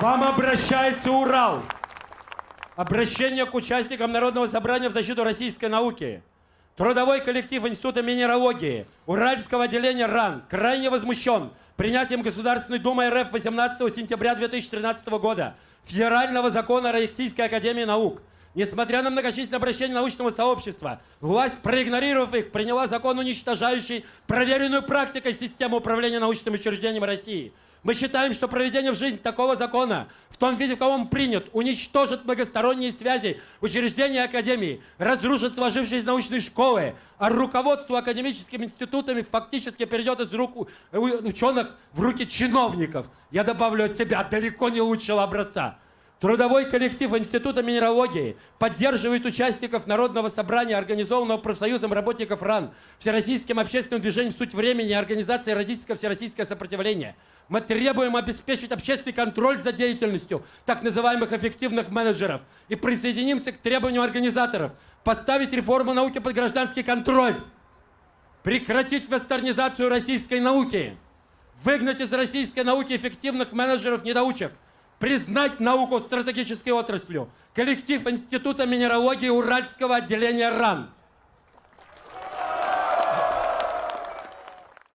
Вам обращается Урал. Обращение к участникам Народного собрания в защиту российской науки. Трудовой коллектив Института минералогии Уральского отделения РАН крайне возмущен принятием Государственной Думы РФ 18 сентября 2013 года Федерального закона Российской Академии Наук. Несмотря на многочисленные обращения научного сообщества, власть, проигнорировав их, приняла закон, уничтожающий проверенную практикой систему управления научными учреждениями России – мы считаем, что проведение в жизнь такого закона, в том виде, в каком он принят, уничтожит многосторонние связи учреждения Академии, разрушит сложившиеся научные школы, а руководство академическими институтами фактически перейдет из рук ученых в руки чиновников. Я добавлю от себя, далеко не лучшего образца. Трудовой коллектив Института минералогии поддерживает участников Народного собрания, организованного профсоюзом работников РАН, Всероссийским общественным движением «Суть времени» и организацией «Родительское всероссийское сопротивление». Мы требуем обеспечить общественный контроль за деятельностью так называемых эффективных менеджеров и присоединимся к требованию организаторов поставить реформу науки под гражданский контроль, прекратить вестернизацию российской науки, выгнать из российской науки эффективных менеджеров-недоучек – признать науку стратегической отраслью, коллектив Института минералогии Уральского отделения РАН –